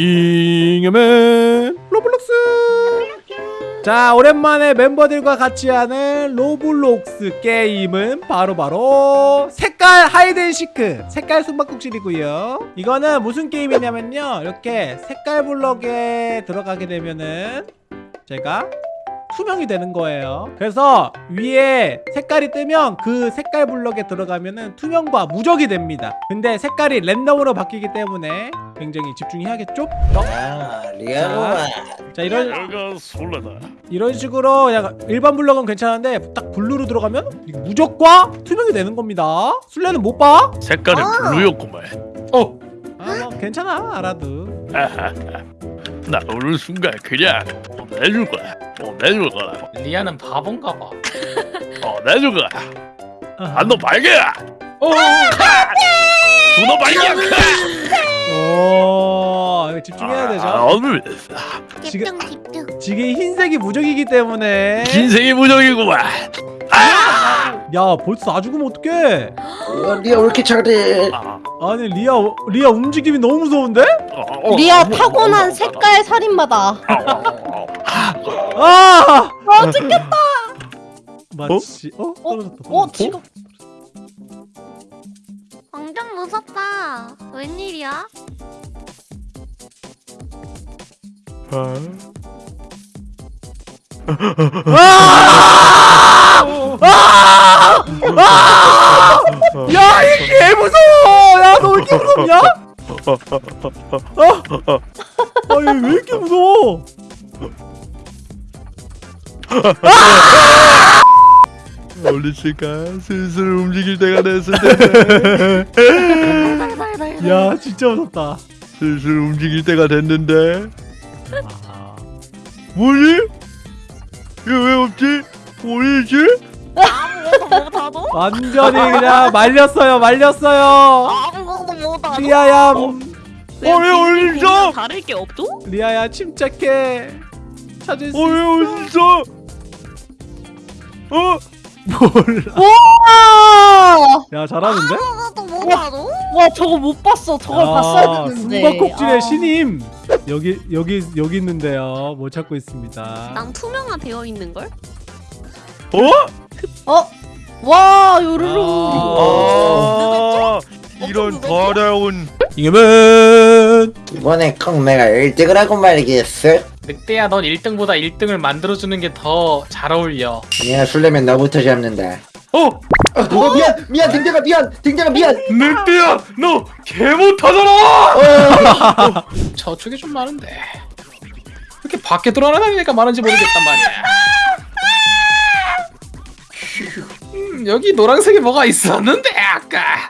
잉여맨 로블록스. 자 오랜만에 멤버들과 같이 하는 로블록스 게임은 바로바로 색깔 hide and seek 색깔 숨바꼭질이고요. 이거는 무슨 게임이냐면요. 이렇게 색깔 블럭에 들어가게 되면은 제가 투명이 되는 거예요. 그래서 위에 색깔이 뜨면 그 색깔 블럭에 들어가면 은 투명과 무적이 됩니다. 근데 색깔이 랜덤으로 바뀌기 때문에 굉장히 집중해야겠죠? 아 리아로마 자 이런 내가 설레다. 이런 식으로 그냥 일반 블럭은 괜찮은데 딱 블루로 들어가면 무적과 투명이 되는 겁니다 술래는 못 봐? 색깔이 블루였구만. 어, 아, 뭐 괜찮아 알아도 나 어느 순간 그냥 어, 내줄 거야. 어, 내줄 거라. 리아는 바본가 봐. 어, 내줄 거야. 아, 안너 발개야. 어, 너 발개야. 오 집중해야 되죠 아, 어느 지금- 집중 집중 지금 흰색이 무적이기 때문에 흰색이 무적이구만. 야 벌써 나 죽으면 어떡해 어, 리아 왜 이렇게 잘해 아, 아니 리아 리아 움직임이 너무 무서운데? 어, 어, 리아 어, 타고난 어, 색깔 살인마다. 아! 아 찍혔다 마치 어? 어? 떨어졌다 어. 지금 무섭다. 웬일이야? 아! 아! 야, 이 개 무서워! 야, 너 왜 이렇게 무섭냐? 아, 아, 얘왜 이렇게 무서워? 멀리실까? 슬슬 움직일 때가 됐을 텐데. 야, 진짜 무섭다. 슬슬 움직일 때가 됐는데. 아, 뭐지? 이거 왜 없지? 뭐지? 완전히 그냥 말렸어요, 말렸어요. 아무것도 못하도? 리아야, 어, 왜 어딨어? 다를 게 없죠? 리아야, 침착해. 찾을 수 어, 왜 어딨어? 어? 몰라. 와! 야, 잘하는데? 못하도? 와 저거 못 봤어 저걸 봤어야 되는데 숨바꼭질의 아. 신임. 여기 여기 여기 있는데요. 못 찾고 있습니다. 난 투명화 되어 있는 걸? 어? 어? 와 요르르 아, 이런 더러운 이겨면 이번에 꼭 내가 1등을 하고 말이겠어 늑대야 넌 1등보다 1등을 만들어주는 게 더 잘 어울려. 미안 술래면 너부터 잡는다 어? 어, 어 미안 미안 등장아 미안 등장아 미안 늑대야 너 개 못하잖아 저쪽에 좀 많은데. 왜 이렇게 밖에 돌아다니니까 많은지 모르겠단 말이야. 음, 여기 노란색이 뭐가 있었는데 아까.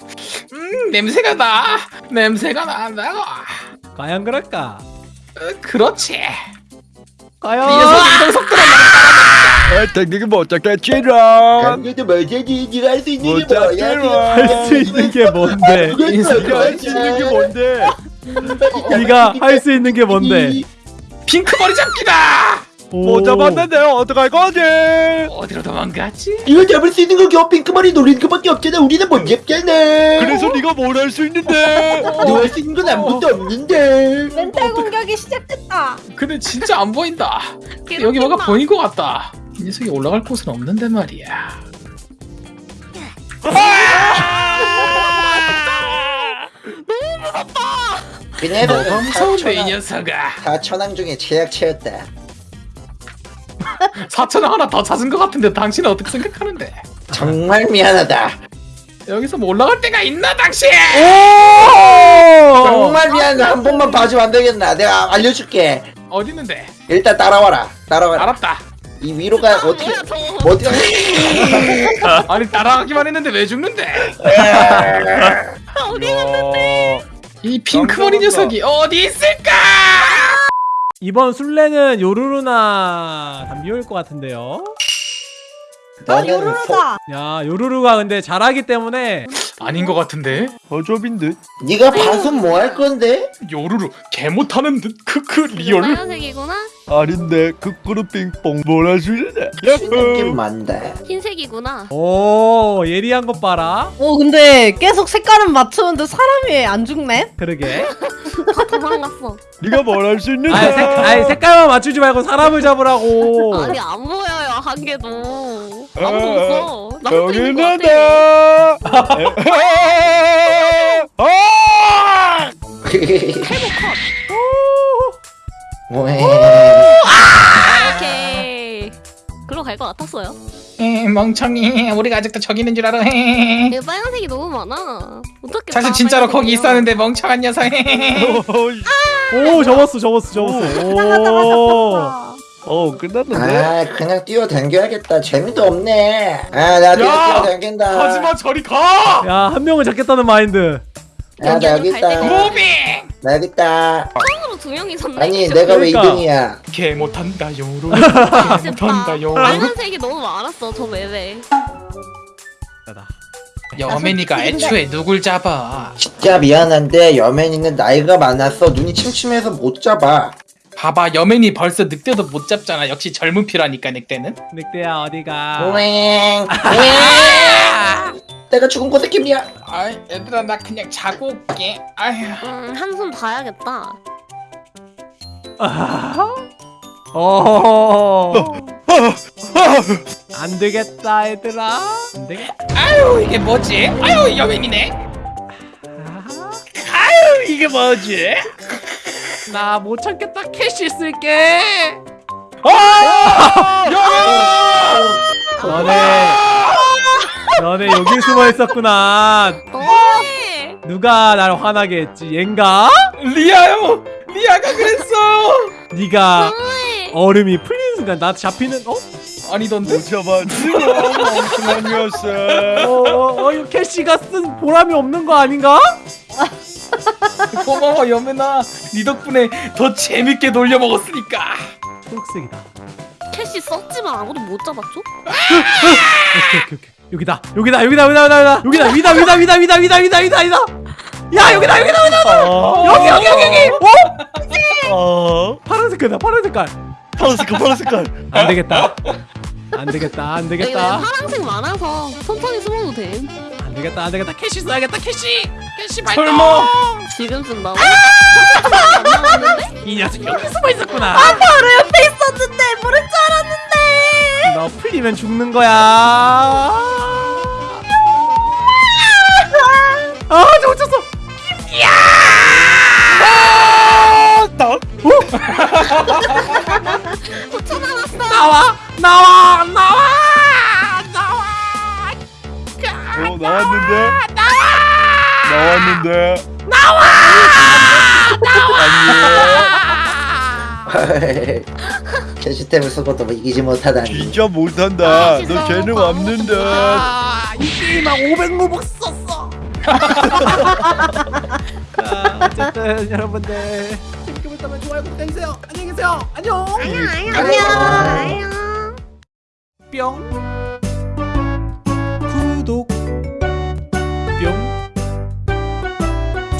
음 냄새가 나. 냄새가 난다고. 과연 그럴까? 어, 그렇지. 과연 이 녀석의 이동 속도는 technic이 못 잡겠지롱 강조도 뭐지 네가 할수 있는 게못 뭐야 잡지롱 할수 있는 게 뭔데? 네가 할수 있는 게 뭔데 네가 할 수 있는 게 뭔데? 핑크 머리 잡기다. 못 잡았는데 어떡할 거지? 어디로 도망갔지? 이거 잡을 수 있는 건 겨우 핑크머리 노리는 것밖에 없잖아. 우리는 못 잡잖아 그래서 네가 뭘 할 수 있는데? 너할수 있는 건 아무것도 없는데. 멘탈 공격이 시작됐다. 근데 진짜 안 보인다. 여기 뭐가 보인 것 같다. 이 녀석이 올라갈 곳은 없는데 말이야. 그녀는 뭐가 무서운데 이 녀석아. 사천왕 중에 최약체였다 사천원 하나 더 찾은 것 같은데 당신은 어떻게 생각하는데? 정말 미안하다 여기서 뭐 올라갈 데가 있나 당신? 정말 미안하다 한 번만 봐주면 안 되겠나 내가 알려줄게 어디 있는데? 일단 따라와라 따라와라 알았다. 이 위로가 어떻게 어떻게 아니 따라가기만 했는데 왜 죽는데? 어디 이 핑크머리 녀석이 어디 있을까? 이번 술래는 요루루나 담비올 것 같은데요. 아 너는 요루루다 야 요루루가 근데 잘하기 때문에 아닌 것 같은데? 어좁인 듯 네가 봐서 뭐 할 건데? 요루루 개 못하는 듯 크크 real. 빨간색이구나? 아닌데 거꾸로 빙뽕 몰아주네 느낌 많다 흰색이구나. 오 예리한 것 봐라 오 근데 계속 색깔은 맞추는데 사람이 안 죽네? 그러게 다 도망갔어. 네가 뭘 할 수 있는데 아니, 색, 아니 색깔만 맞추지 말고 사람을 잡으라고 아니 안 보여요 한 개도. 아무도 없어. 나 혼자 여기 있는 것 같아. 아! 오케이. 글로 갈 것 같았어요. 에 멍청이 우리가 아직도 저기 있는 줄 알아 헤. 이거 빨간색이 너무 많아. 어떻게? 사실 진짜로 거기 있었는데 멍청한 녀석 헤. 오 접었어 접었어 접었어 오 어 끝났는데? 아 그냥 뛰어당겨야겠다. 재미도 없네. 아나 야! 뛰어당긴다. 하지마 저리 가! 야 한 명을 잡겠다는 마인드. 야, 나 여기 있다. 무빙! 나 여기 있다. 처음으로 두명 있었네. 아니 내가 왜 그러니까. 2등이야? 개 못한다 요로. 개 진짜 못한다 요로 빨간색이 너무 많았어 저 맵에. 여맨이가 애초에 누굴 잡아? 진짜 미안한데 여맨이는 나이가 많아서 눈이 침침해서 못 잡아 봐봐 여맨이 벌써 늑대도 못 잡잖아. 역시 젊은 피라니까 늑대는. 늑대야 어디가? 오잉 내가 죽은 곳의 기분이야. 아 얘들아 나 그냥 자고 올게. 아휴. 음 한숨 봐야겠다. 어. 안 되겠다 얘들아. 안 되겠다 아유 이게 뭐지? 아유 여맨이네. 아유 이게 뭐지 나 못 참겠다. 캐시 쓸게. 아 여맨 너네. 너네 여기 숨어 있었구나. 너무해. 누가 날 화나게 했지? 얜가? 리아요! 리아가 그랬어! 네가. 얼음이 풀리는 순간 나 잡히는 어? 아니던데? 못 잡았지롱 멍청한 녀석. 어, 어, 어 이거 캐시가 쓴 보람이 없는 거 아닌가? 고마워 여맨아. 네 덕분에 더 재밌게 놀려 먹었으니까. 초록색이다. 캐시 썼지만 아무도 못 잡았죠? 오케이 오케이 오케이. 여기다 여기다 여기다 여기다 여기다 여기다. 위다 위다 위다 위다 위다 위다 위다 위다. 야 여기다 여기다 여기다 여기 여기 여기 여기 어? 어? 파란 색깔이다 파란 색깔. 파란 색깔 파란 색깔. 안 되겠다. 안 되겠다 안 되겠다. 파란색 많아서 천천히 숨어도 돼. 안 되겠다 안 되겠다. 캐시 써야겠다 캐시 캐시 발동 설마 지금 쓴다고? 안 나왔는데? 이 녀석 여기 숨어 있었구나. 바로 옆에 있었는데 모를 줄 알았는데. 너 풀리면 죽는 거야. 아 저거 쳤어. 붙여나왔어. 나와 나와 나와 나와. 어 나왔는데 나왔는데 캐시템을 쓰고도 뭐 이기지 못하다니 진짜 못한다 아, 너 진짜 재능 바보 없는데 아, 이 게임만 500로벅 썼어. 자, 어쨌든 여러분들 재밌게 보셨다면 좋아요, 구독 해주세요. 안녕히 계세요. 안녕. 안녕 안녕. 뿅. 구독.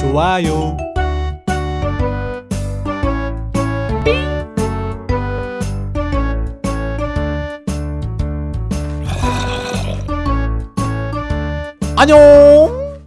좋아요. 안녕.